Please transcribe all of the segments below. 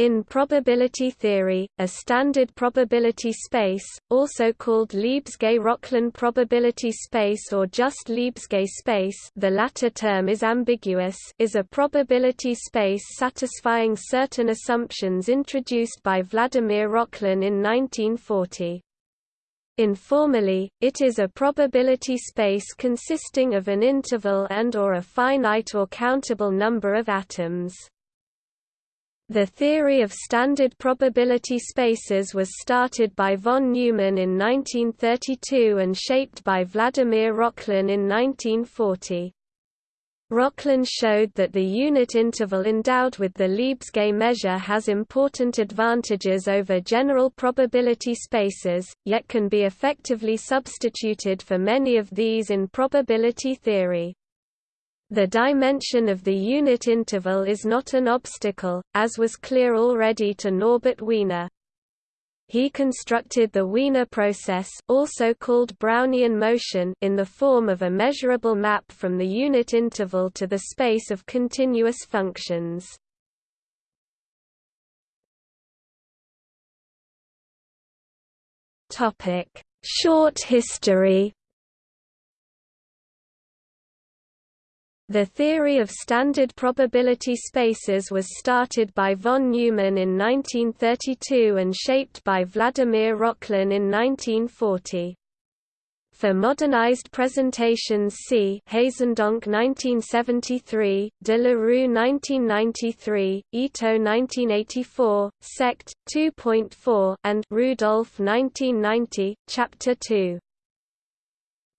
In probability theory, a standard probability space, also called Lebesgue-Rokhlin probability space or just Lebesgue space the latter term is ambiguous is a probability space satisfying certain assumptions introduced by Vladimir Rokhlin in 1940. Informally, it is a probability space consisting of an interval and or a finite or countable number of atoms. The theory of standard probability spaces was started by von Neumann in 1932 and shaped by Vladimir Rokhlin in 1940. Rokhlin showed that the unit interval endowed with the Lebesgue measure has important advantages over general probability spaces, yet can be effectively substituted for many of these in probability theory. The dimension of the unit interval is not an obstacle, as was clear already to Norbert Wiener. He constructed the Wiener process also called Brownian motion in the form of a measurable map from the unit interval to the space of continuous functions. Short history The theory of standard probability spaces was started by von Neumann in 1932 and shaped by Vladimir Rokhlin in 1940. For modernized presentations see Haezendonck 1973, De la Rue 1993, Ito 1984, Sect. 2.4 and Rudolph 1990, Chapter 2.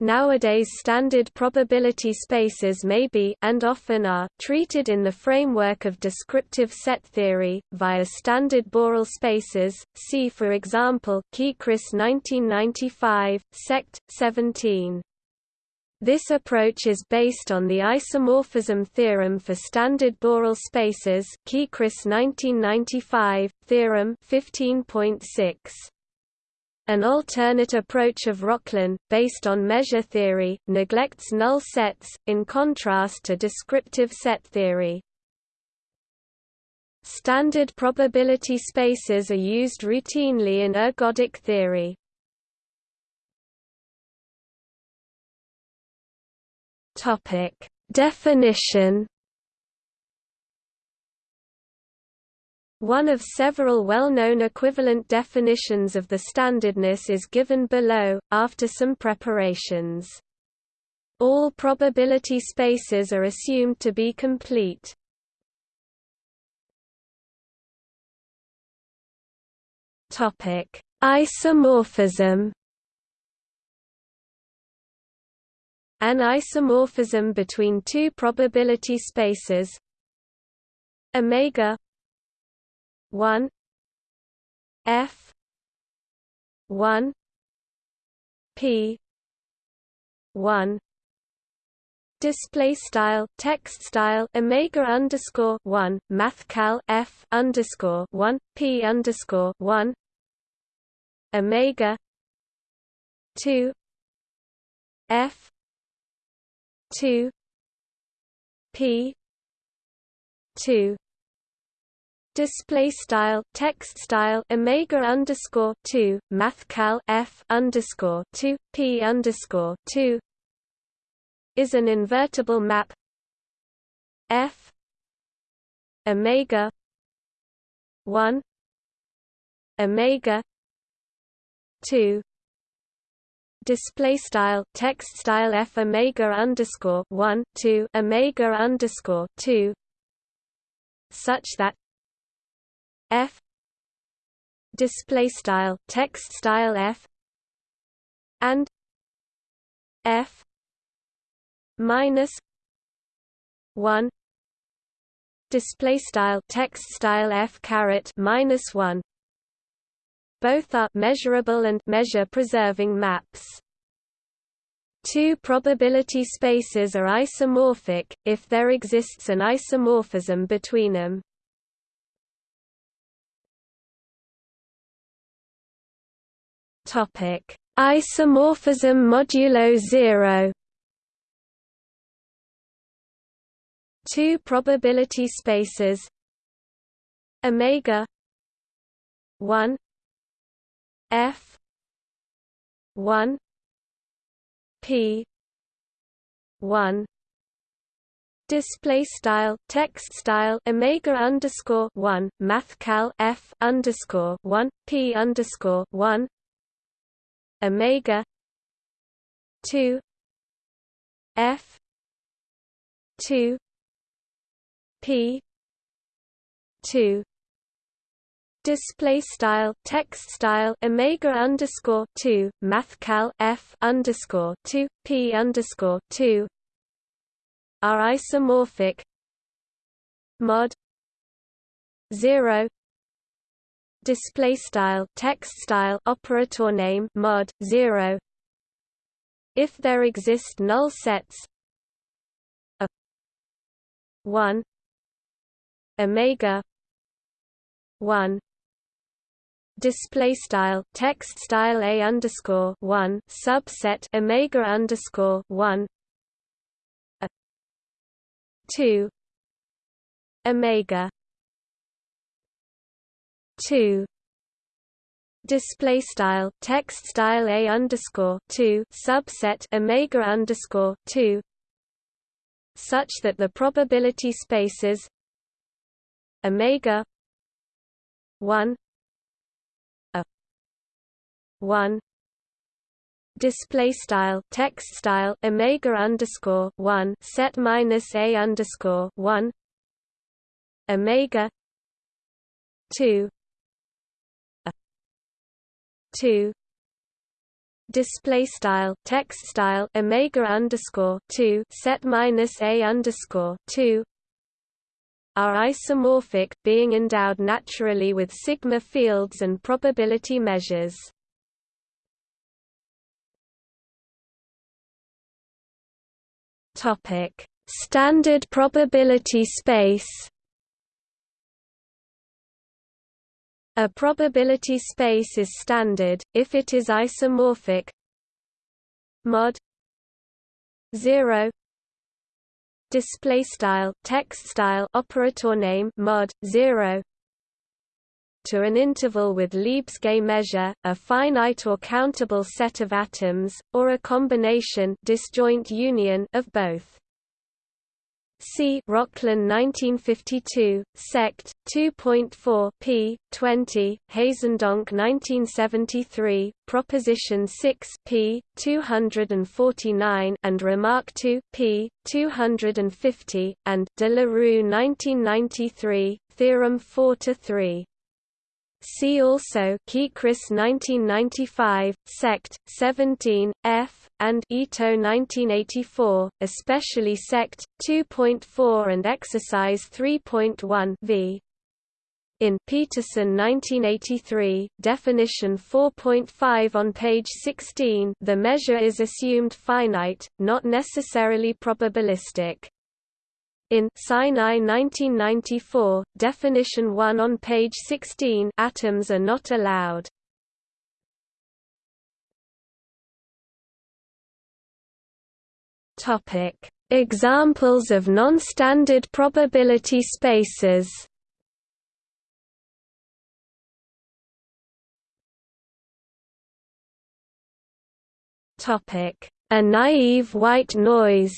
Nowadays standard probability spaces may be and often are treated in the framework of descriptive set theory, via standard Borel spaces, see for example Kechris 1995, Sect. 17. This approach is based on the isomorphism theorem for standard Borel spaces Kechris 1995, theorem 15.6. An alternate approach of Rokhlin, based on measure theory, neglects null sets, in contrast to descriptive set theory. Standard probability spaces are used routinely in ergodic theory. Definition One of several well-known equivalent definitions of the standardness is given below, after some preparations. All probability spaces are assumed to be complete. Topic Isomorphism An isomorphism between two probability spaces omega 1 F one P one. Display style text style omega underscore one mathcal F underscore one P underscore one. Omega two F two P two display style text style omega underscore 2 mathcal f underscore 2 p underscore 2 is an invertible map. F omega 1 omega 2 display style text style f omega underscore 1 2 omega underscore 2 such that f display style text style f and f minus 1 display style text style f caret minus 1 both are measurable and measure preserving maps Two probability spaces are isomorphic, if there exists an isomorphism between them. Topic: Isomorphism modulo 0. Two probability spaces omega 1 f 1 p 1 display style text style omega underscore one mathcal f underscore one p underscore one omega two f two p two display style text style omega underscore 2 mathcal f underscore 2 p underscore 2 are isomorphic. Mod 0 display style text style operator name mod 0 if there exist null sets a 1 omega 1 display style text style a underscore one subset omega underscore one a two omega two. Display style text style a underscore two subset omega underscore two. Such that the probability spaces omega one a 1 display style text style omega underscore 1 set minus a underscore 1 omega 2 a 2 display style text style omega underscore 2 set minus a underscore 2 are isomorphic being endowed naturally with sigma fields and probability measures Topic: Standard probability space. A probability space is standard if it is isomorphic. Mod 0 display style text style operator name mod 0 to an interval with Lebesgue measure, a finite or countable set of atoms, or a combination disjoint union of both. See Rokhlin 1952, Sect 2.4 p. 20, Haezendonck 1973, Proposition 6 p. 249 and Remark 2 p. 250, and De la Rue 1993, Theorem 4 to 3. See also Kechris 1995, Sect. 17, F, and Ito 1984, especially Sect. 2.4 and Exercise 3.1 v. In Petersen 1983, definition 4.5 on page 16 the measure is assumed finite, not necessarily probabilistic. In Sinai 1994, definition 1 on page 16 atoms are not allowed. Topic: Examples of non-standard probability spaces. Topic: A naive white noise.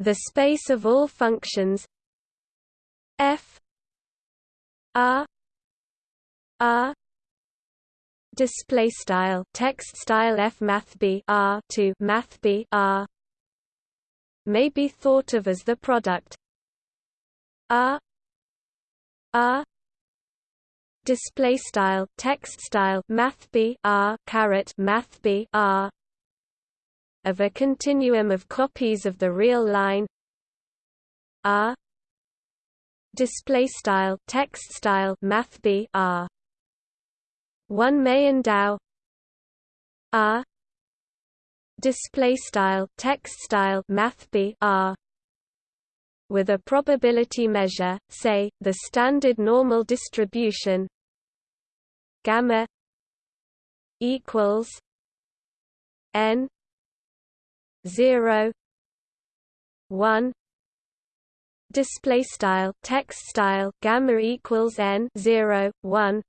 The space of all functions f r r display style text style f math b r to math b r may be thought of as the product r r display style text style math b r caret math b r of a continuum of copies of the real line. R display style text style math b R. One may endow R display style text style math b R. With a probability measure say the standard normal distribution. Gamma equals n 0 1 display style text style gamma equals n 0 1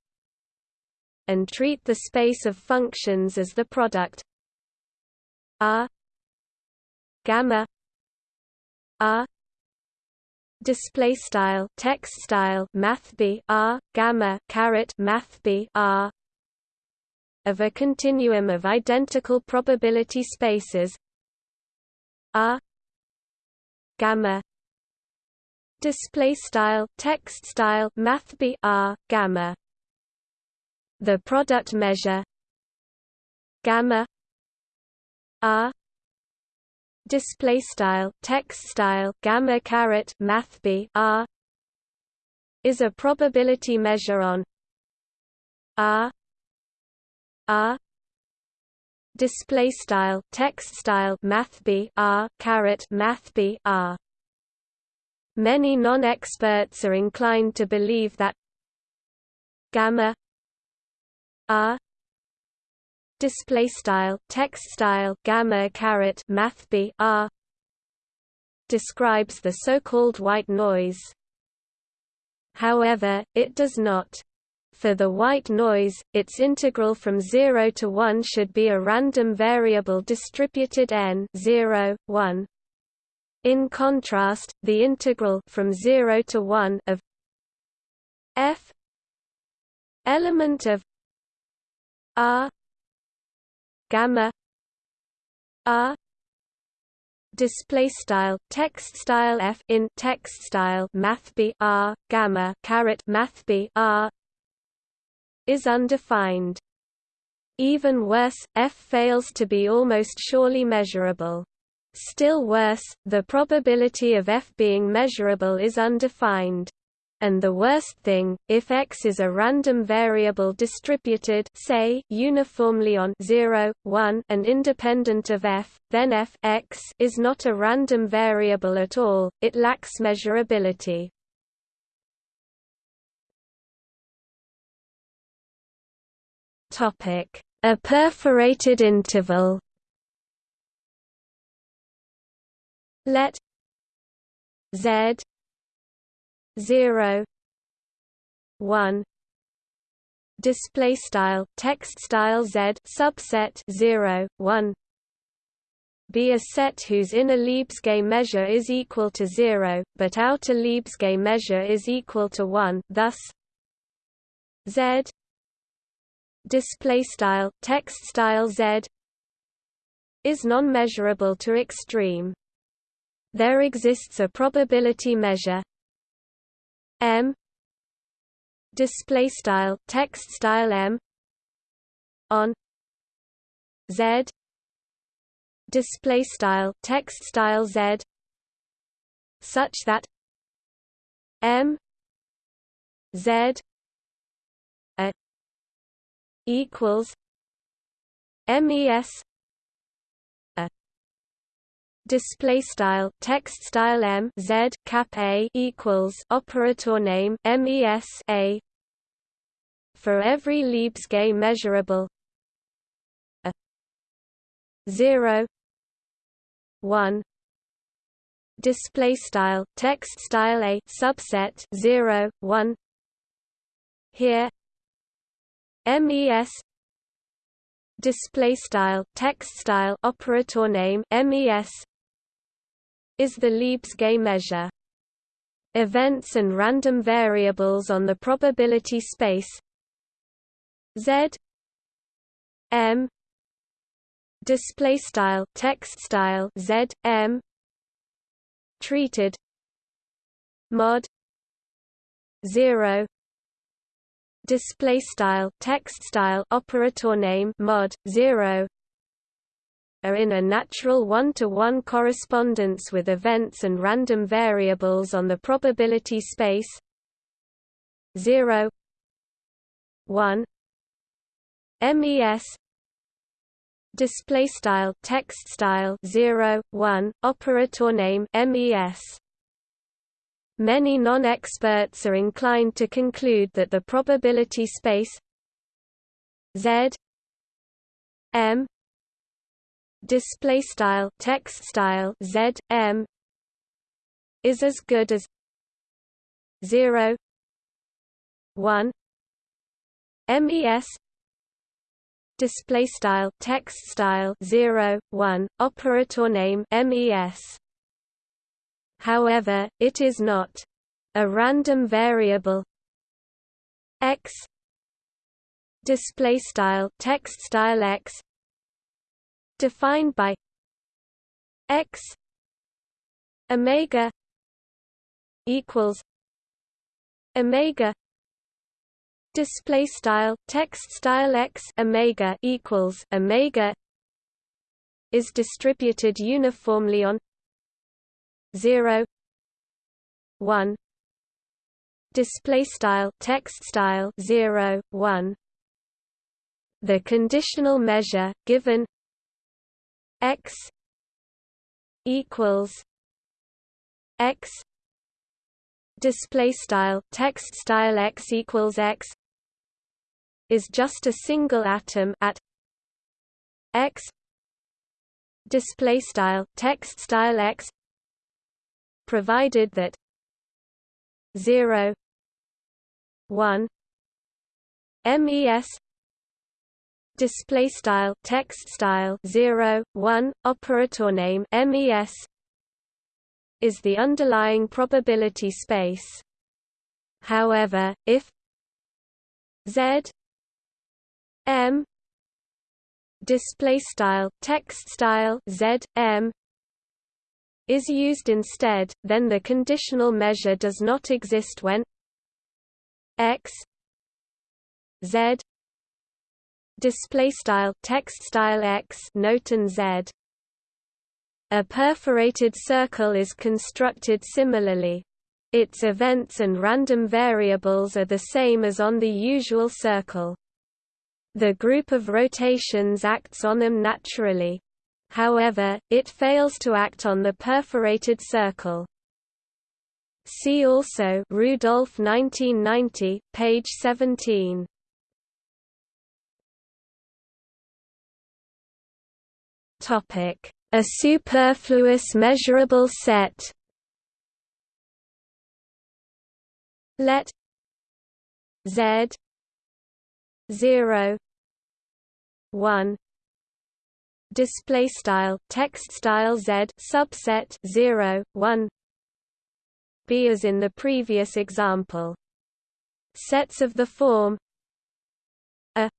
and treat the space of functions as the product r gamma r display style text style math b r gamma caret math b r of a continuum of identical probability spaces r gamma. Display style text style math b r gamma. The product measure. Gamma. R display style text style gamma caret math b r. Is a probability measure on r r display style text style math b r caret math b r Many non-experts are inclined to believe that gamma r display style text style gamma caret math b r describes the so-called white noise. However, it does not. For the white noise, its integral from 0 to 1 should be a random variable distributed n 0, 1. In contrast, the integral from 0 to 1 of f element of r gamma r display style text style f in text style math b r gamma caret math b r is undefined even worse f fails to be almost surely measurable Still worse, the probability of f being measurable is undefined. And the worst thing, if x is a random variable distributed say, uniformly on 0, 1 and independent of f, then f x is not a random variable at all, it lacks measurability. A perforated interval. Let z 0 1 display style text style z subset 0 1 be a set whose inner Lebesgue measure is equal to 0 but outer Lebesgue measure is equal to 1 thus z display style text style z is non-measurable to extreme. There exists a probability measure m display style text style m on z display style text style z such that m z equals mes a display style text style m z cap a equals operator name mes a for every Lebesgue measurable. A 0 1 display style text style a subset 0 1 here mes display style text style operator name mes is the Lebesgue measure. Events and random variables on the probability space Z M display style text style Z M treated mod 0 display style text style operator name mod 0 are in a natural one-to-one -one correspondence with events and random variables on the probability space 0 1 MES display style text style 0 1 operator name MES Many non-experts are inclined to conclude that the probability space Z M display style text style z m is as good as 0 1 mes display style text style 0 1 operator name mes however it is not a random variable. X display style text style x defined by x omega equals omega display style text style x omega equals omega is distributed uniformly on 0 1 display style text style 0 1 the conditional measure given x equals x display style text style x equals x is just a single atom at x display style text style x provided that 0 1 mes display style text style 0 1 operator name mes is the underlying probability space. However if z m display style text style z m is used instead then the conditional measure does not exist when x z display style text style x note and z. A perforated circle is constructed similarly. Its events and random variables are the same as on the usual circle. The group of rotations acts on them naturally however it fails to act on the perforated circle See also Rudolph 1990 page 17 Topic: A superfluous measurable set. Let Z zero one display style text style Z subset zero one b as in the previous example. Sets of the form a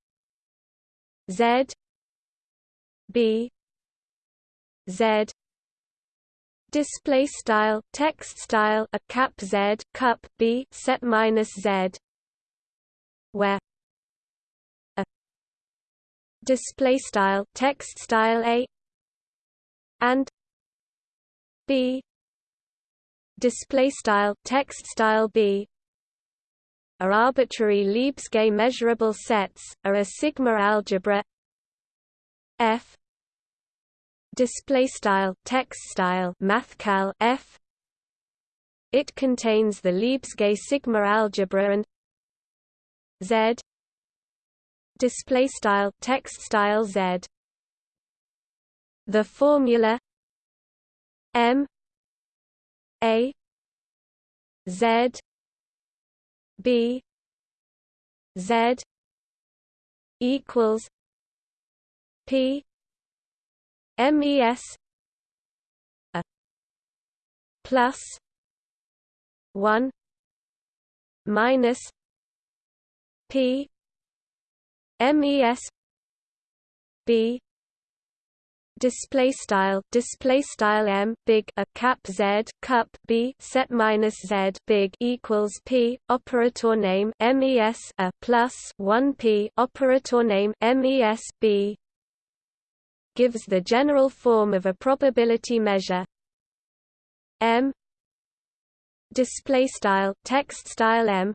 Z B Z display style text style a cap Z cup B set minus Z where display style text style A and B display style text style B are arbitrary Lebesgue measurable sets are a sigma algebra F display style text style mathcal f. It contains the Lebesgue sigma algebra and z display style text style z. The formula m a z b z equals p MES a plus one minus P MES B display style display style m big a cap z cup b set minus z big equals p operator name mes a plus 1 p operator name mes b gives the general form of a probability measure. M display style text style m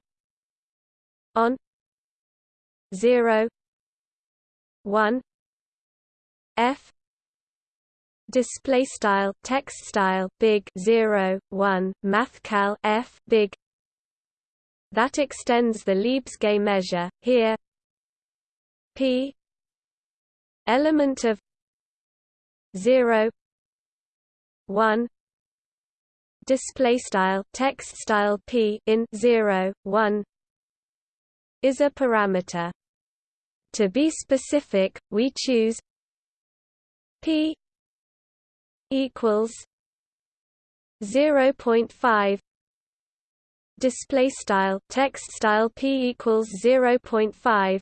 on 0 1 f display style text style big 0 1 mathcal f big that extends the Lebesgue measure here p element of 0 1 display style text style p in 0 1 is a parameter to be specific we choose p equals 0.5 display style text style p equals 0.5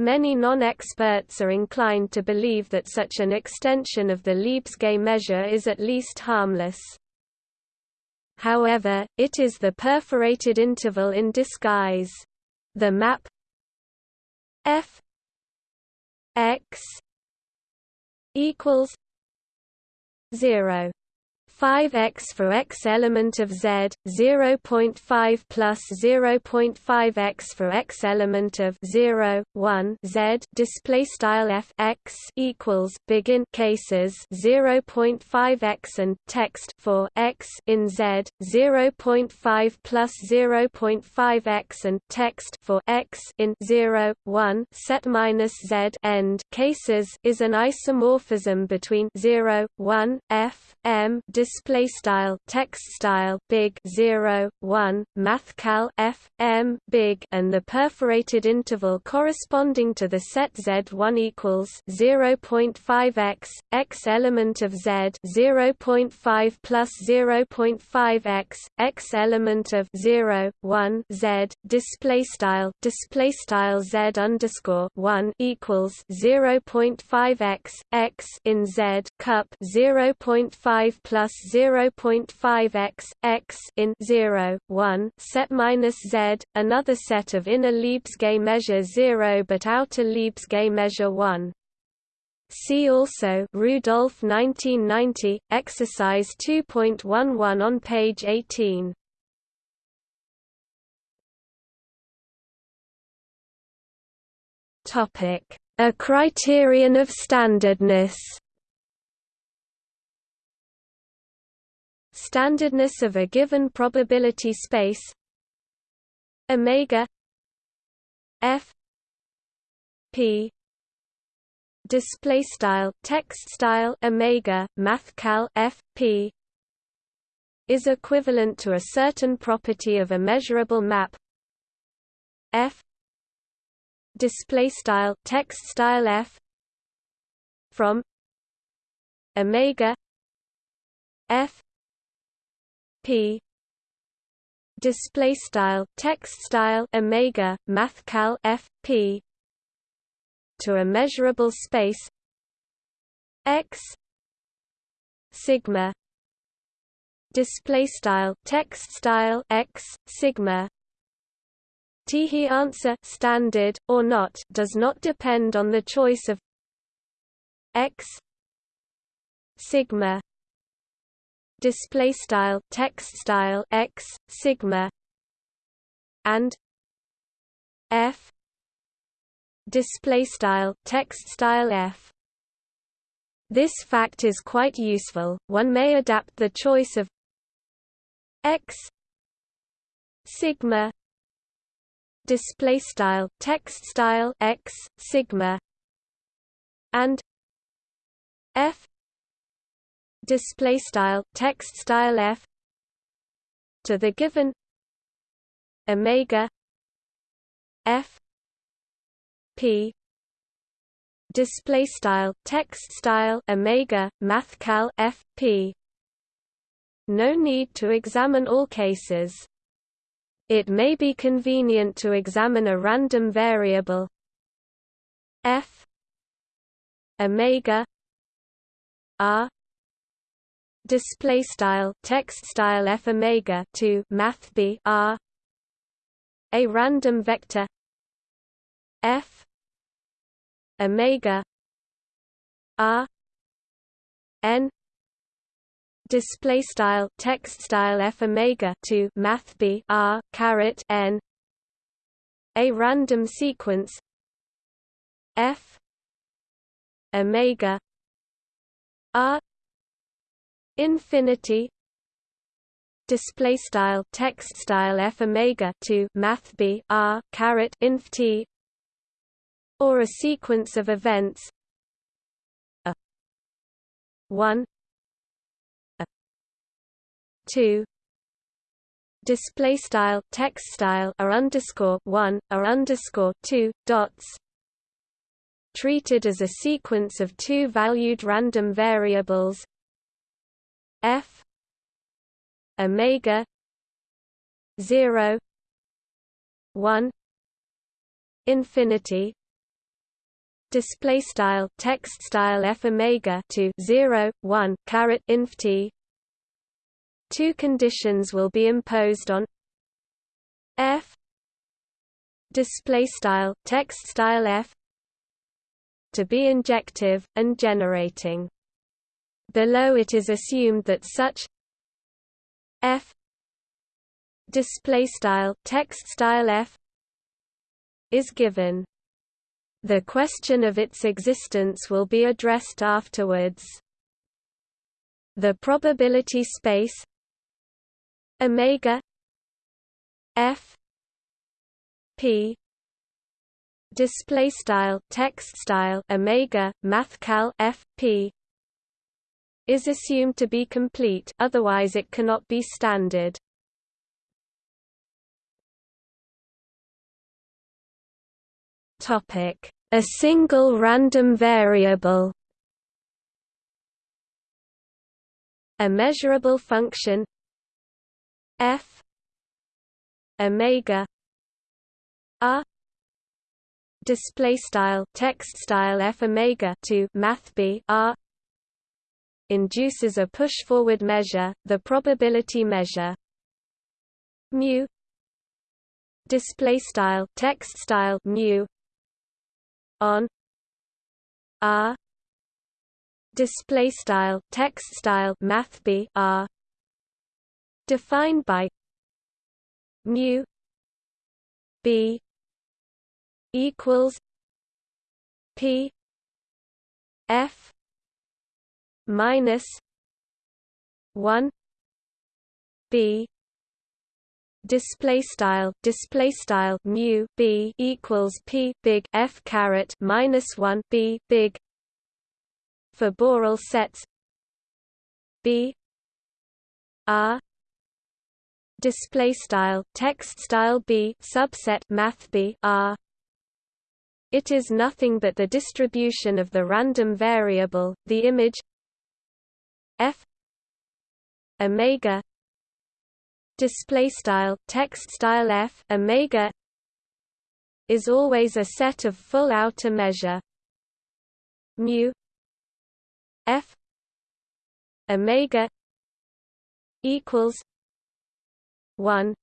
Many non-experts are inclined to believe that such an extension of the Lebesgue measure is at least harmless. However, it is the perforated interval in disguise. The map f x equals 0 5x for x element of z, 0.5 plus 0.5x for x element of 0, 1 z display style f x equals begin cases 0.5x and text for x in z, 0.5 plus 0.5x and text for x in 0, 1 set minus z end cases is an isomorphism between 0, 1 f m display style text style big 0 1 mathcal f m big and the perforated interval corresponding to the set z1 equals 0.5x x element of z 0.5 plus 0.5x x element of 0 1 z display style display style z underscore 1 equals 0.5x x in z cup 0.5 plus 0.5x x in 0 1 set minus z another set of inner Lebesgue measure 0 but outer Lebesgue measure 1 See also Rudolph 1990 exercise 2.11 on page 18 Topic a criterion of standardness standardness of a given probability space. Omega f p display style text style omega mathcal f p is equivalent to a certain property of a measurable map. F display style text style f from omega f p. Display style text style omega mathcal f p. To a measurable space x sigma. Display style text style x sigma. T answer standard or not does not depend on the choice of x sigma display style text style x sigma and f display style text style f. This fact is quite useful. One may adapt the choice of x sigma display style text style x sigma and f display style text style f to the given omega f p display style text style omega mathcal f p. No need to examine all cases. It may be convenient to examine a random variable f omega r display style text style f omega to math b r. A random vector f omega r n. Display style text style f omega to math b r caret n. A random sequence f omega r infinity display style text style f omega to math b r caret inf t or a sequence of events a 1 a two display style text style are underscore one are underscore two dots treated as a sequence of two valued random variables f omega 0 1 infinity display style text style f omega to 0 1 caret inf t. Two conditions will be imposed on f display style text style f to be injective and generating below it is assumed that such f display style text style f is given the question of its existence will be addressed afterwards. The probability space omega f p display style text style omega mathcal f p is assumed to be complete otherwise it cannot be standard. Topic: A single random variable. A measurable function. F. Omega. R display style text style f omega to math b r induces a push forward measure the probability measure. Mu. Display style text style mu. On. R. Display style text style math b r. Defined by mu b equals p f minus 1 b display style display style mu b equals p big f caret minus 1 b big for Borel sets b r display style text style b subset math b r. It is nothing but the distribution of the random variable the image f omega display style text style f omega is always a set of full outer measure. Mu f omega equals 1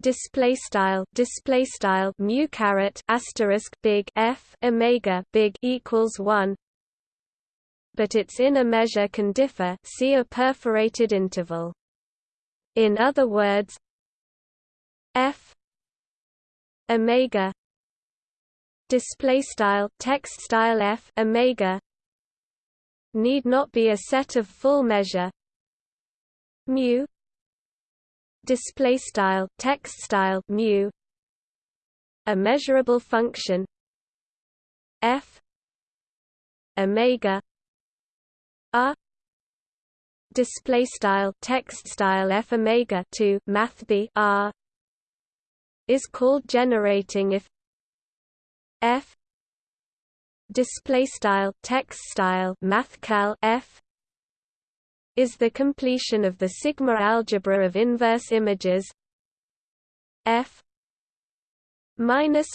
display style display style mu caret asterisk big f omega big equals 1 but its inner measure can differ see a perforated interval. In other words, f omega display style text style f omega need not be a set of full measure. Mu display style text style mu a measurable function. F omega r display style text style f omega 2 math b r is called generating if f display style text style math cal f is the completion of the sigma algebra of inverse images f minus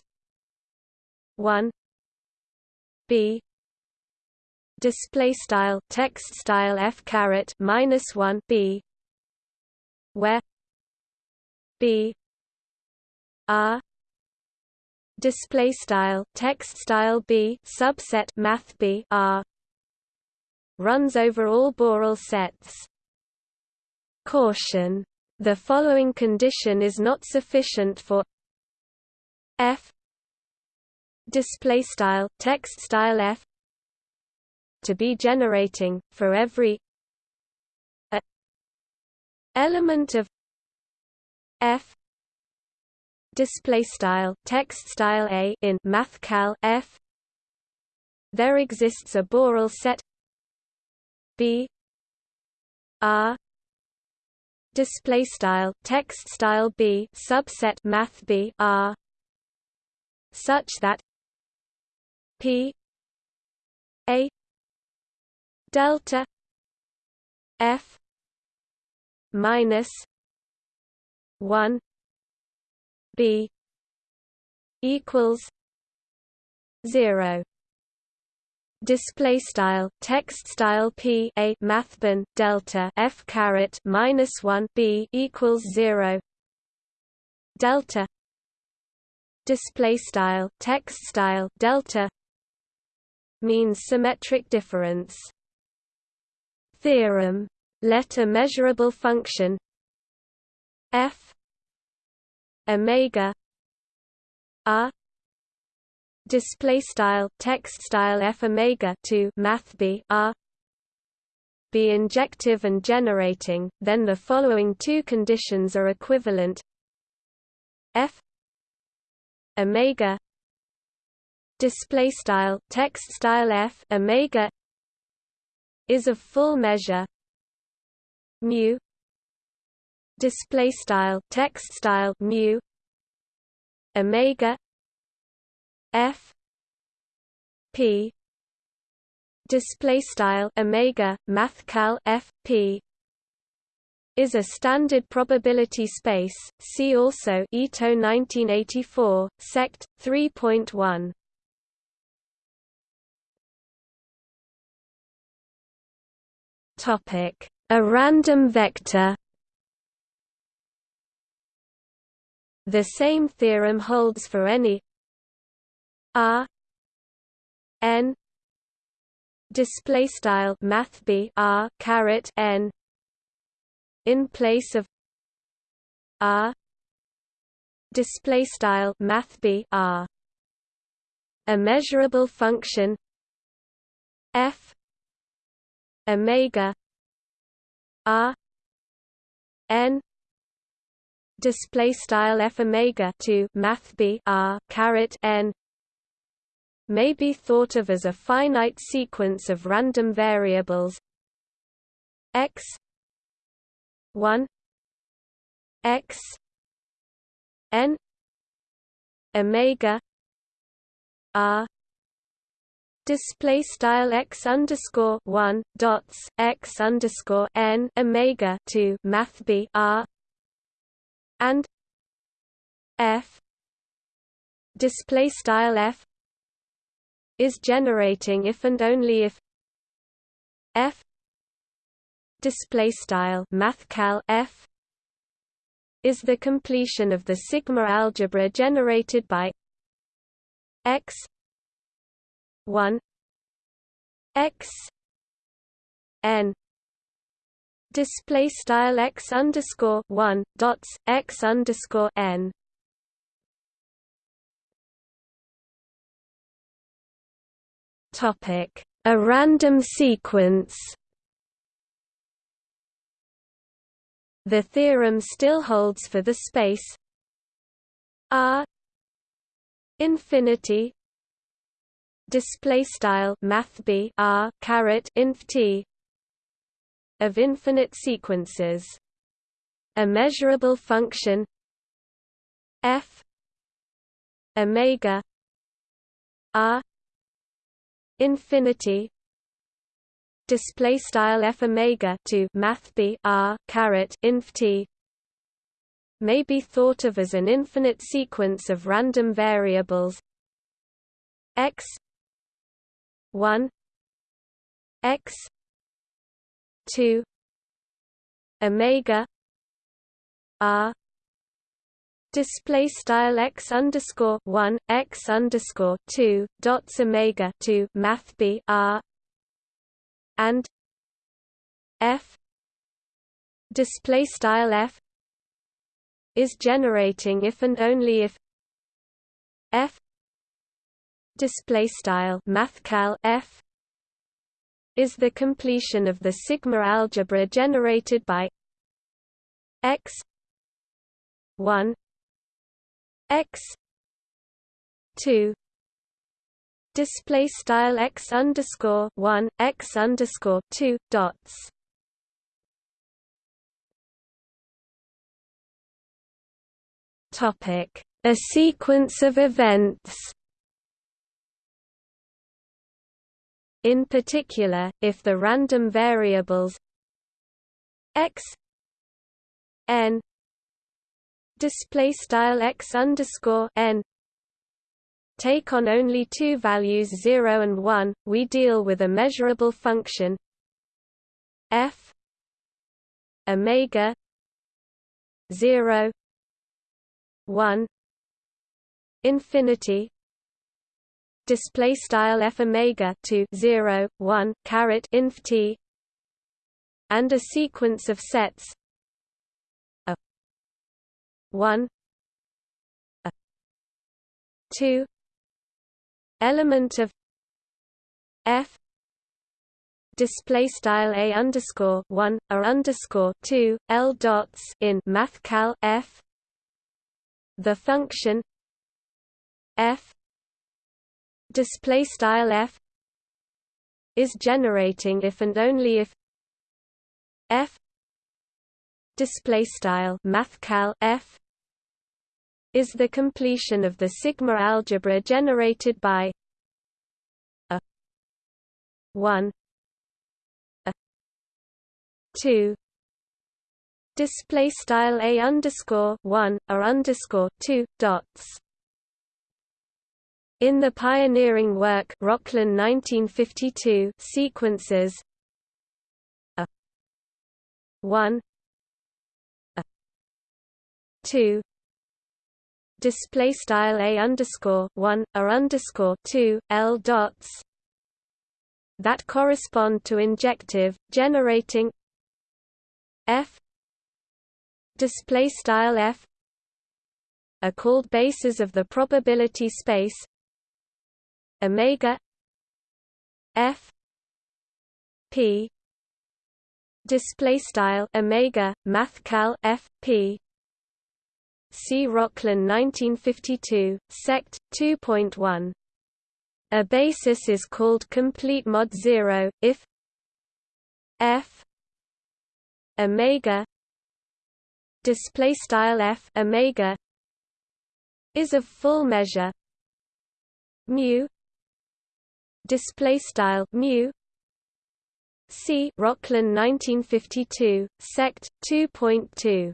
1 b display style text style f caret minus 1 b where b r display style text style b subset math b r runs over all Borel sets. Caution. The following condition is not sufficient for f display style text style f to be generating for every a element of f display style text style a in mathcal f. There exists a Borel set b r display style text style b subset math b r such that p a delta f minus 1 b equals 0 display style text style p a mathban delta f caret minus 1 b equals 0 delta display style text style delta means symmetric difference theorem let a measurable function f omega r display style text style f omega to math b r be injective and generating then the following two conditions are equivalent f omega display style text style f omega is a full measure. Mu. Display style text style mu. Omega. F. P. Display style omega mathcal f p. Is a standard probability space. See also Ito 1984, sect 3.1. A random vector. The same theorem holds for any r n display style math b r caret n in place of r display style math b r a measurable function f omega r n display style f omega to math b r caret n may be thought of as a finite sequence of random variables x 1 x n omega r display style x underscore 1 dots x underscore n omega to math b r and f display style f is generating if and only if f display style mathcal f is the completion of the sigma algebra generated by x 1 x n display style x underscore 1 dots x underscore n. Topic. A random sequence. The theorem still holds for the space R infinity display style math b r caret inf t of infinite sequences. A measurable function f omega r infinity display style f omega to math b r caret inf t may be thought of as an infinite sequence of random variables. X 1 x 2 omega r display style x underscore 1 x underscore 2 dots omega 2 math b r and f display style f is generating if and only if f display style mathcal f is the completion of the sigma algebra generated by x 1 x 2 display style x underscore one x underscore two dots. Topic: A sequence of events. In particular, if the random variables x n display style x underscore n take on only two values 0 and 1, we deal with a measurable function f omega 0 1 infinity display style f omega to 0 1 caret inf t and a sequence of sets a 1 a 2 element of f display style a underscore 1 or underscore 2 l dots in mathcal f the function f display style f is generating if and only if f display style mathcal f is the completion of the sigma algebra generated by a 1 a 2 display style a underscore 1 or underscore 2 dots in the pioneering work Rokhlin 1952 sequences a 1 a 2 display style a underscore 1 or underscore 2 l dots that correspond to injective generating f display style f are called bases of the probability space omega f p display style omega mathcal f p. See Rokhlin 1952 sect. 2.1 a basis is called complete mod 0 if f omega display style f omega is of full measure. Mu display style mu. See Rokhlin 1952 sect. 2.2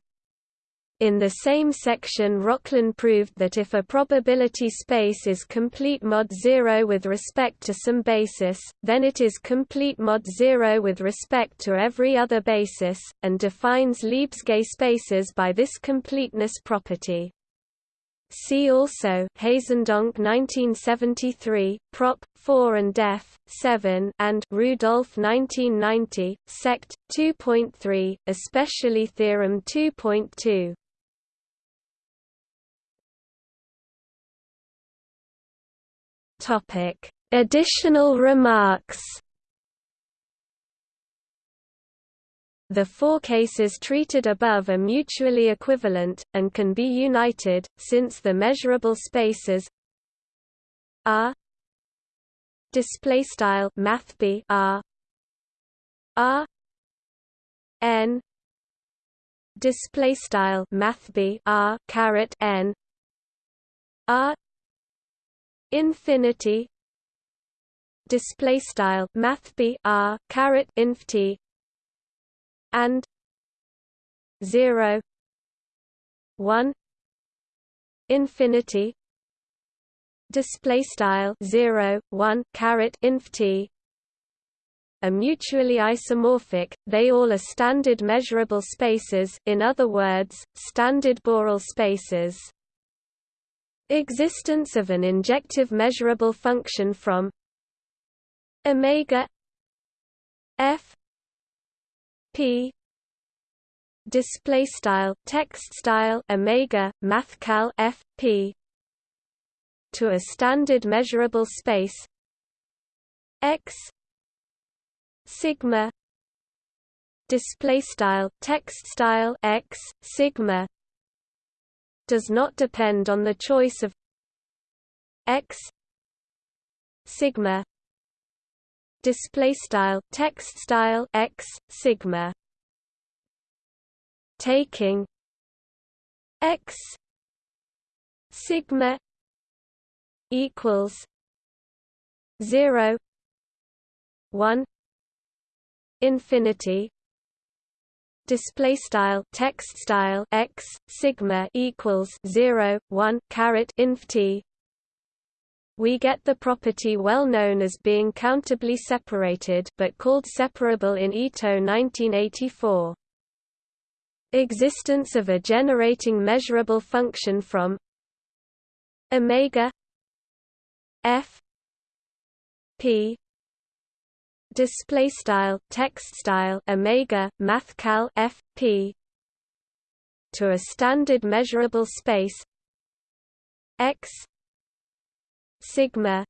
in the same section Rokhlin proved that if a probability space is complete mod 0 with respect to some basis, then it is complete mod 0 with respect to every other basis, and defines Lebesgue spaces by this completeness property. See also Haezendonck 1973, Prop. 4 and Def. 7 and Rudolph 1990, Sect. 2.3, especially Theorem 2.2. Topic: Additional remarks. The four cases treated above are mutually equivalent, and can be united, since the measurable spaces R display style math B R R N display style math B R caret N R infinity display style math B R caret inf T and 0 1 infinity display style 0 1 caret inf t. Are mutually isomorphic they all are standard measurable spaces in other words standard Borel spaces. Existence of an injective measurable function from omega f display style text style omega mathcal f p. To a standard measurable space. X. Sigma. Display style text style x sigma. Does not depend on the choice of x. Sigma display style text style x sigma. Taking x sigma equals 0 1 infinity. Display style text style x sigma equals 0 1 caret inf t we get the property well known as being countably separated but called separable in Ito 1984 existence of a generating measurable function from omega f p display style text style omega mathcal f p to a standard measurable space x sigma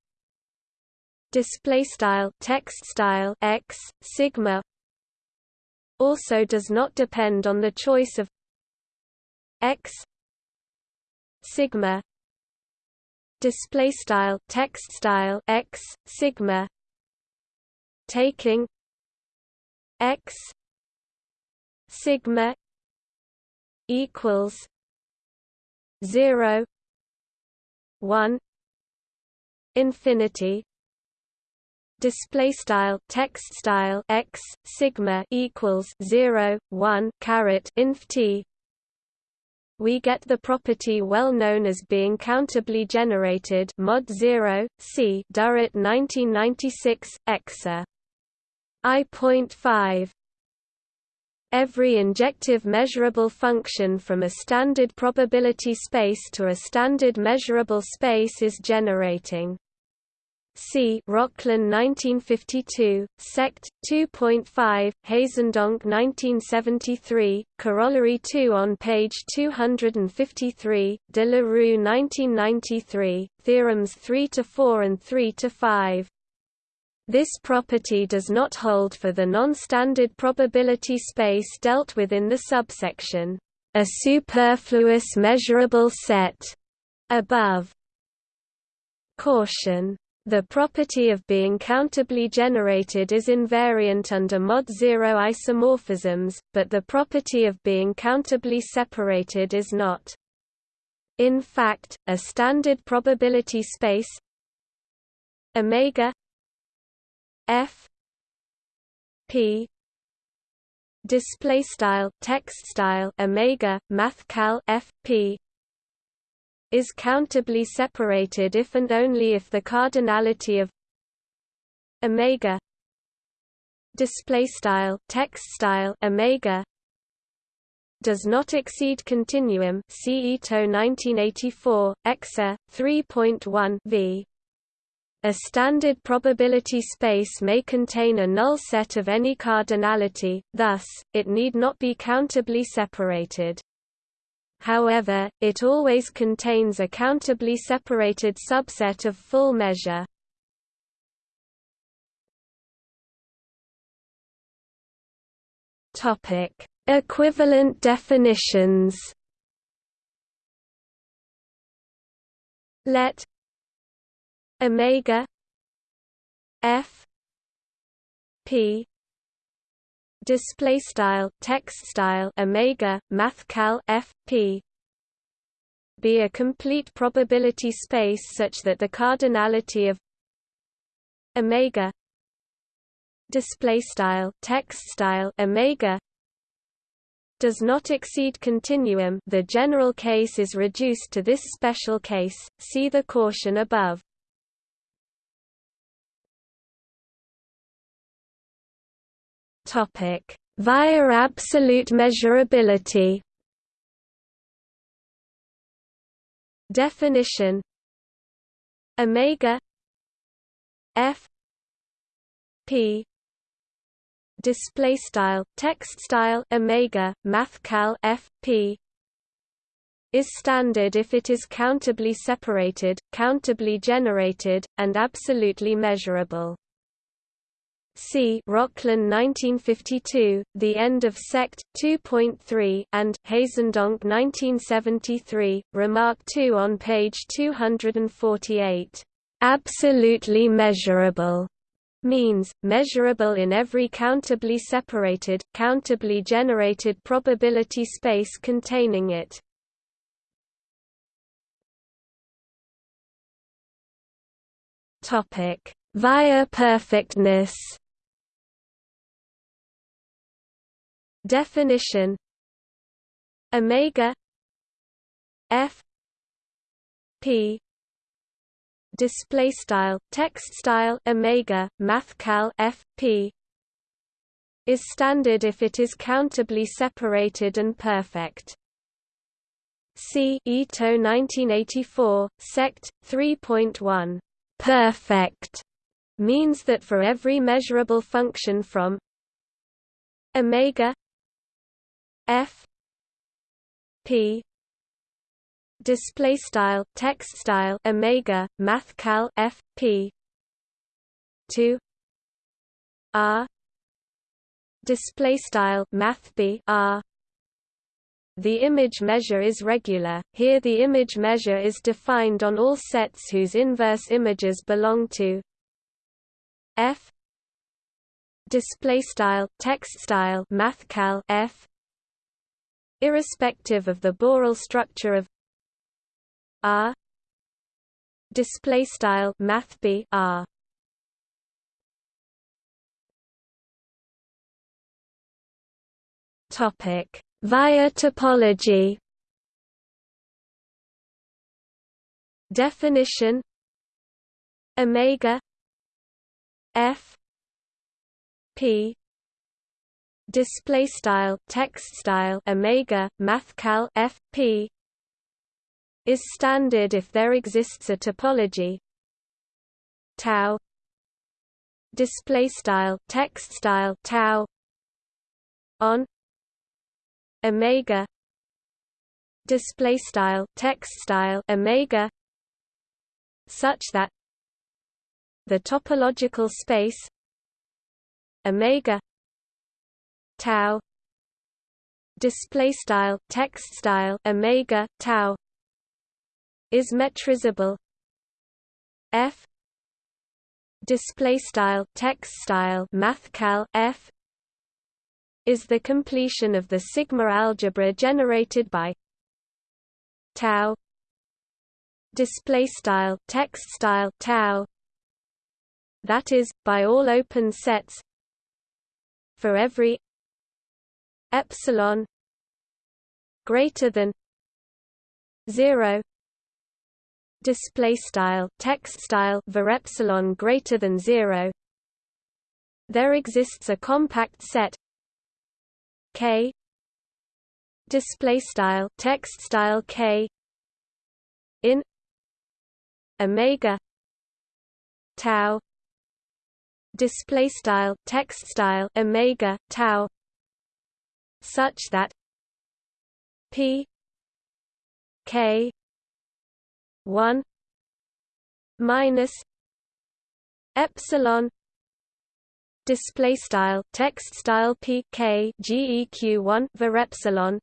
display style text style x sigma also does not depend on the choice of x sigma display style text style x sigma taking x sigma equals 0 1 infinity display style text style x sigma equals 0 1 caret inf t. We get the property well known as being countably generated mod 0 c Durrett 1996 exa I.5 Every injective measurable function from a standard probability space to a standard measurable space is generating. See Rokhlin 1952, Sect 2.5, Haezendonck 1973, Corollary 2 on page 253, De la Rue 1993, Theorems 3 to 4 and 3 to 5. This property does not hold for the non-standard probability space dealt with in the subsection, a superfluous measurable set, above. Caution. The property of being countably generated is invariant under mod zero isomorphisms, but the property of being countably separated is not. In fact, a standard probability space omega f p display style text style omega math cal f p is countably separated if and only if the cardinality of omega display style text style omega does not exceed continuum see Ito 1984 exa 3.1 v a standard probability space may contain a null set of any cardinality, thus, it need not be countably separated. However, it always contains a countably separated subset of full measure. Equivalent definitions. Let omega f p display style text style omega mathcal f p. Be a complete probability space such that the cardinality of omega display style text style omega does not exceed continuum. The general case is reduced to this special case. See the caution above Via absolute measurability. Definition Omega F P. Display style text style omega math cal f p. Is standard if it is countably separated countably generated and absolutely measurable C. Rokhlin 1952, The End of Sect. 2.3, and Haezendonck 1973, Remark 2 on page 248. Absolutely measurable means, measurable in every countably separated, countably generated probability space containing it. Via perfectness Definition Omega F P. Display style text style omega math cal f p. Is standard if it is countably separated and perfect. See Ito 1984 sect 3.1 perfect means that for every measurable function from omega f p display style text style omega math cal f p to r display style math b r. The image measure is regular. Here the image measure is defined on all sets whose inverse images belong to f display style text style math cal f irrespective of the Borel structure of R display style math R. Topic. Via topology. Definition. Omega. F. P display style text style omega math cal f p is standard if there exists a topology. Tau display style text style tau on omega display style text style omega such that the topological space omega tau. Display style text style omega tau. Is metrizable. F. Display style text style math cal f. Is the completion of the sigma algebra generated by tau. Display style text style tau. That is by all open sets for every epsilon greater than 0 display style text style var epsilon greater than 0 there exists a compact set k display style text style k in omega tau display style text style omega tau such that p k 1 minus epsilon display style text style p k geq 1 var epsilon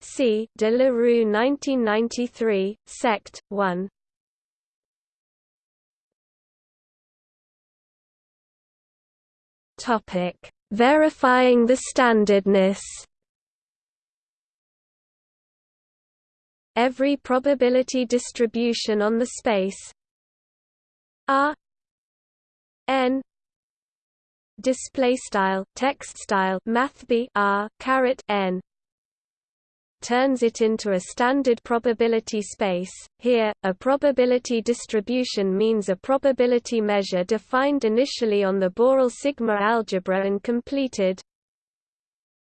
c de la Rue 1993 sect 1 topic verifying the standardness. Every probability distribution on the space R n display style text style math b r caret n turns it into a standard probability space. Here, a probability distribution means a probability measure defined initially on the Borel sigma algebra and completed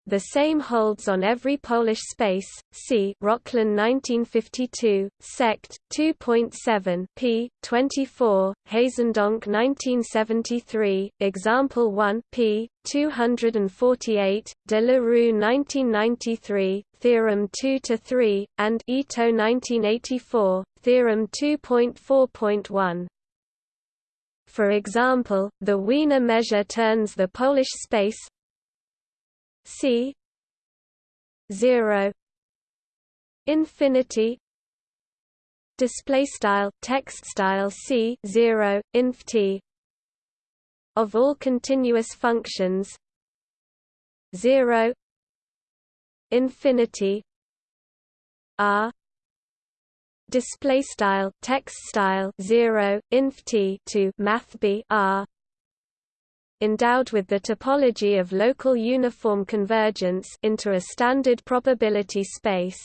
the same holds on every Polish space. See Rokhlin 1952, sect 2.7 p. 24, Haezendonck 1973, example 1 p. 248, De la Rue 1993, theorem 2 to 3, and Ito 1984, theorem 2.4.1. For example, the Wiener measure turns the Polish space C zero infinity display style text style C zero inf T of all continuous functions zero infinity R display style text style 0 inf t to math b r endowed with the topology of local uniform convergence into a standard probability space.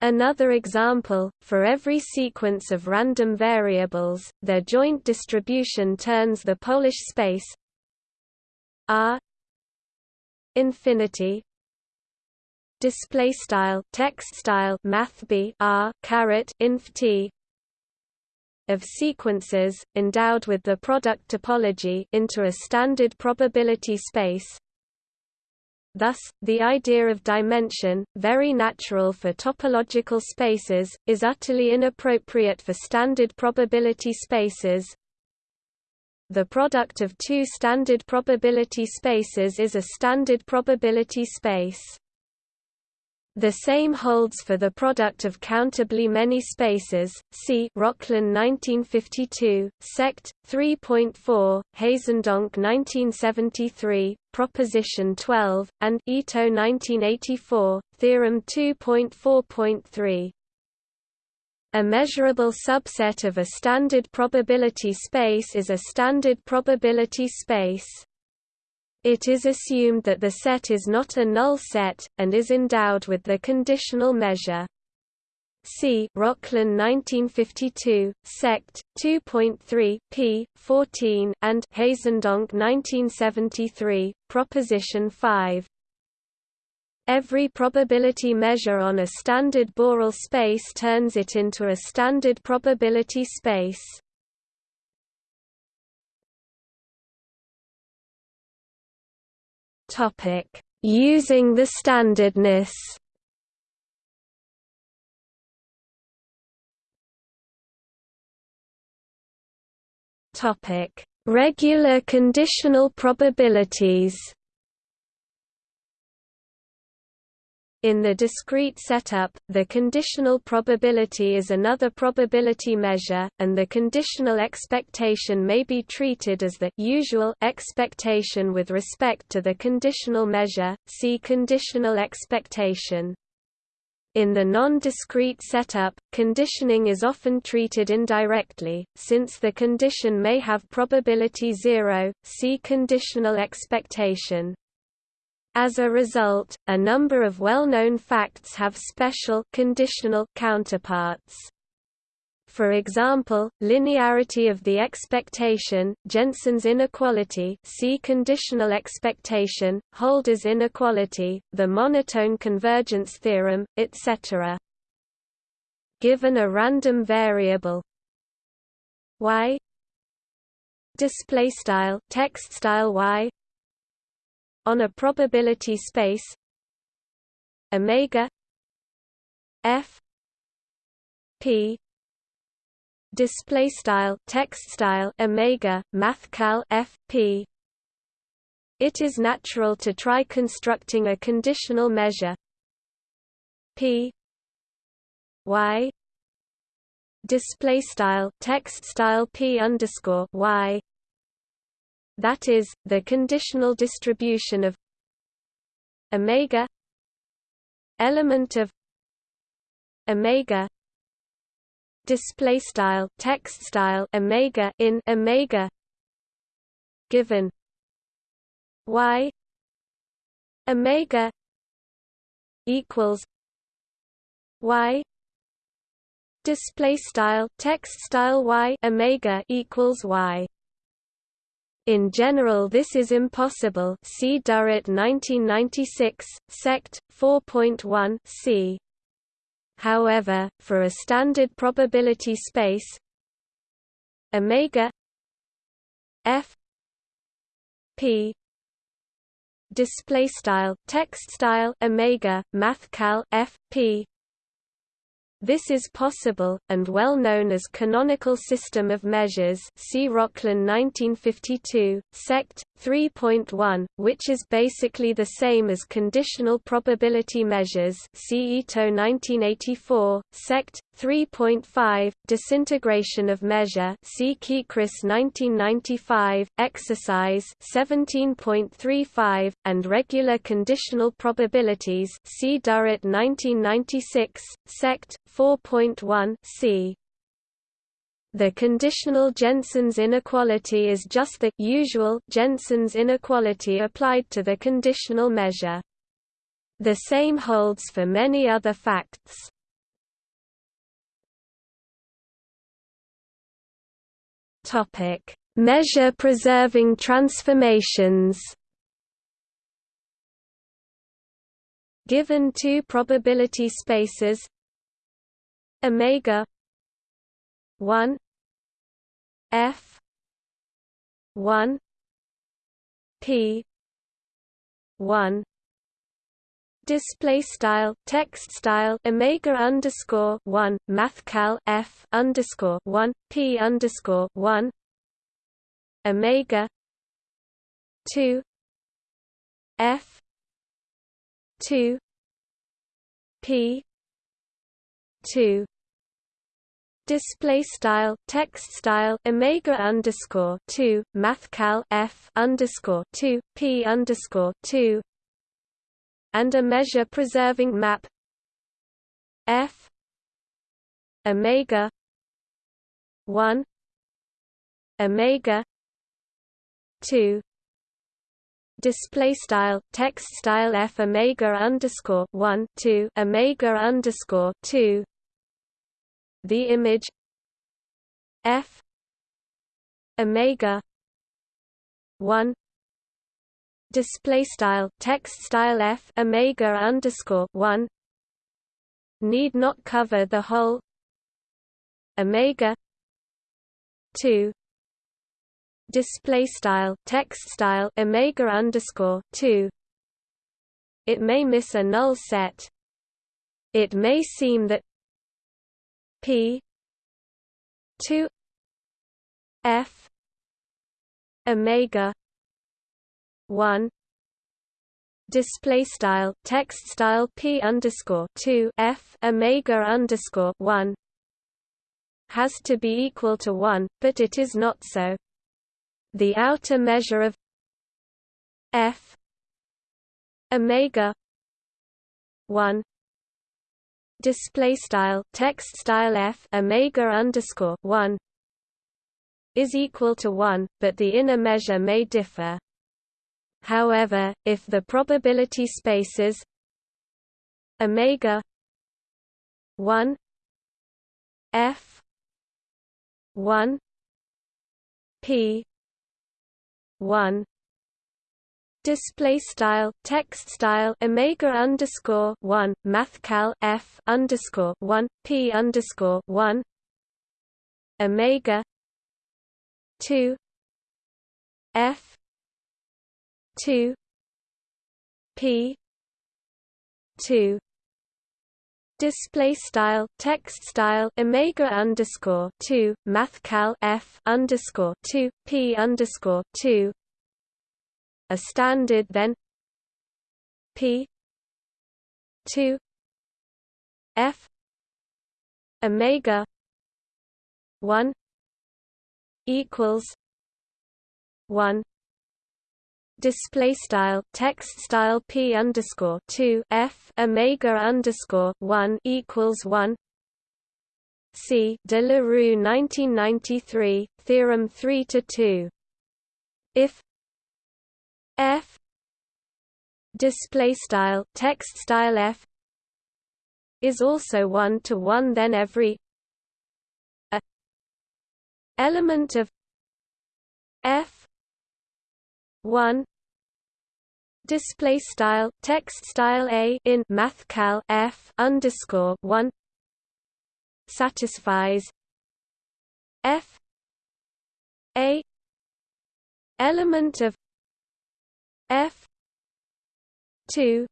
Another example, for every sequence of random variables, their joint distribution turns the Polish space R infinity display style text style math b r caret inf t of sequences endowed with the product topology into a standard probability space Thus, the idea of dimension, very natural for topological spaces, is utterly inappropriate for standard probability spaces. The product of two standard probability spaces is a standard probability space. The same holds for the product of countably many spaces. See Rokhlin 1952, Sect 3.4, Haezendonck 1973, Proposition 12, and Ito 1984, Theorem 2.4.3. A measurable subset of a standard probability space is a standard probability space. It is assumed that the set is not a null set, and is endowed with the conditional measure. See Rokhlin 1952, Sect 2.3 p. 14 and Haezendonck 1973, Proposition 5. Every probability measure on a standard Borel space turns it into a standard probability space. Topic: Using the standardness. Topic: Regular conditional probabilities. In the discrete setup, the conditional probability is another probability measure, and the conditional expectation may be treated as the usual expectation with respect to the conditional measure. See conditional expectation. In the non-discrete setup, conditioning is often treated indirectly, since the condition may have probability zero. See conditional expectation. As a result, a number of well-known facts have special conditional counterparts. For example, linearity of the expectation, Jensen's inequality see conditional expectation, Holder's inequality, the monotone convergence theorem, etc. Given a random variable y display style text style y on a probability space omega f p display style text style omega mathcal f p. It is natural to try constructing a conditional measure p y display style text style p underscore y that is, the conditional distribution of omega element of omega display style text style omega in omega given y omega equals y display style text style y omega equals y in general this is impossible see Durrett 1996, sect. 4.1 c. However, for a standard probability space omega f p display style text style omega mathcal f p this is possible, and well known as canonical system of measures see Rokhlin 1952, sect. 3.1, which is basically the same as conditional probability measures see Ito 1984, sect. 3.5, disintegration of measure see Kechris 1995, exercise 17.35, and regular conditional probabilities see Durrett 1996, sect. 4.1 c. The conditional Jensen's inequality is just the usual Jensen's inequality applied to the conditional measure. The same holds for many other facts. Topic: Measure preserving transformations. Given two probability spaces omega 1 f 1 p 1 display style text style omega underscore one mathcal f underscore one p underscore one omega two f two p two display style text style omega underscore two mathcal f underscore two p underscore two and a measure preserving map f omega one omega two display style text style f omega underscore one two omega underscore two the image f omega 1 display style text style f omega underscore 1 need not cover the whole omega 2 display style text style omega underscore 2 it may miss a null set. It may seem that P. two. F. Omega. one. Display style text style P underscore two F Omega underscore one. Has to be equal to one, but it is not so. The outer measure of F. Omega. one display style text style f omega underscore 1 is equal to 1 but the inner measure may differ. However if the probability spaces omega 1 f 1 p 1 display style text style omega underscore one mathcal f underscore one p underscore one omega two f two p two. Display style text style omega underscore two mathcal f underscore two p underscore two a standard then P two F Omega one equals one display style text style p underscore two f omega underscore one equals one. See De La Rue 1993 theorem three to two. If f. Display style text style f. Is also one to one then every a. Element of f. 1 display style text style a in mathcal f underscore 1 satisfies f. A. Element of f 2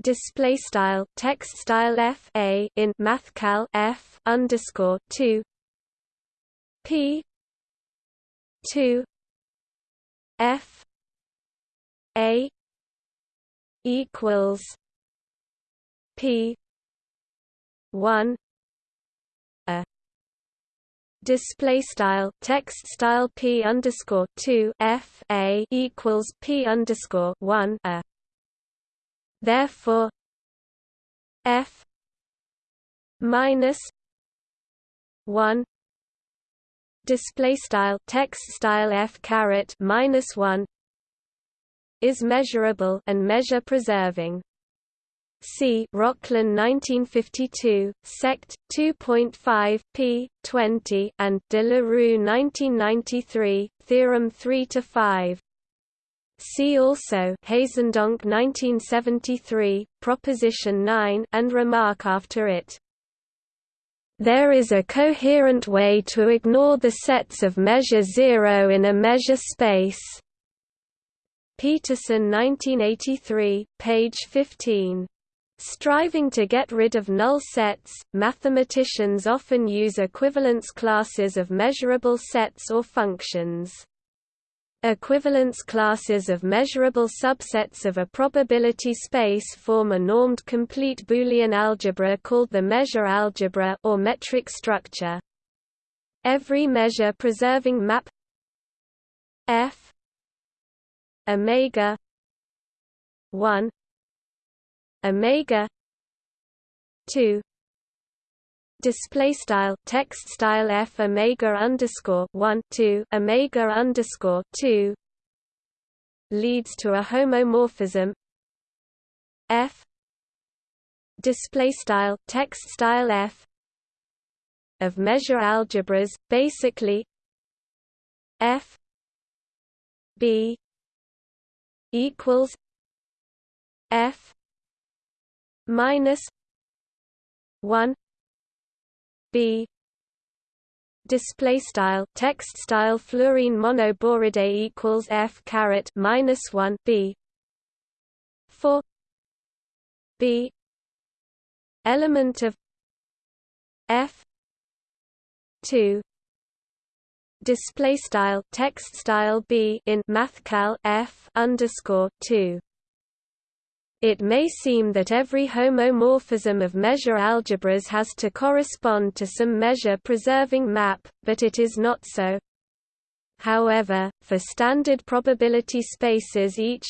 display style text style f a in mathcal f underscore 2 p 2 f a equals p 1 display style text style p underscore two f a equals p underscore one a. Therefore, f minus 1 display style text style f caret minus 1 is measurable and measure preserving C. Rokhlin 1952, Sect. 2.5, p. 20, and De la Rue 1993, Theorem 3 to 5. See also Haezendonck 1973, Proposition 9 and remark after it. There is a coherent way to ignore the sets of measure zero in a measure space. Petersen 1983, page 15. Striving to get rid of null sets, mathematicians often use equivalence classes of measurable sets or functions. Equivalence classes of measurable subsets of a probability space form a normed complete Boolean algebra called the measure algebra or metric structure. Every measure preserving map f omega 1 omega 2 display style text style f omega underscore 1 2 omega underscore 2 leads to a homomorphism. F display style text style f of measure algebras basically f b equals f minus 1 b display style text style fluorine monoboride equals f caret minus 1 b for b element of f 2 display style text style b in mathcal f underscore 2 it may seem that every homomorphism of measure algebras has to correspond to some measure-preserving map, but it is not so. However, for standard probability spaces each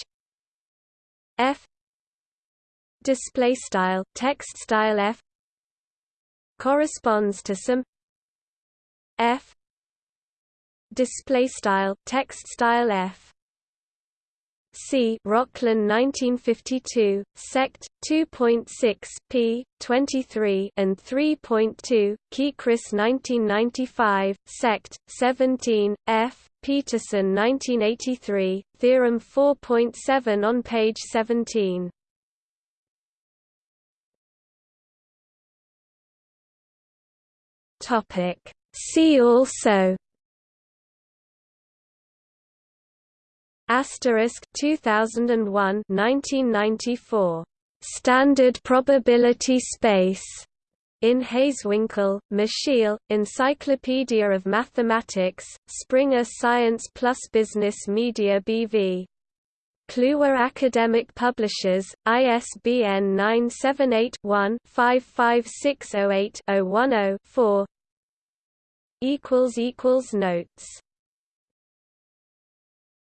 f display style text style f corresponds to some f display style text style f C. Rokhlin 1952, Sect. 2.6, p. 23 and 3.2, Kechris 1995, Sect. 17, f. Petersen 1983, Theorem 4.7 on page 17. See also Asterisk 2001 1994 Standard probability space. In Hazewinkel, Michiel, Encyclopedia of Mathematics, Springer Science Plus Business Media BV. Kluwer Academic Publishers, ISBN 978-1-55608-010-4 Notes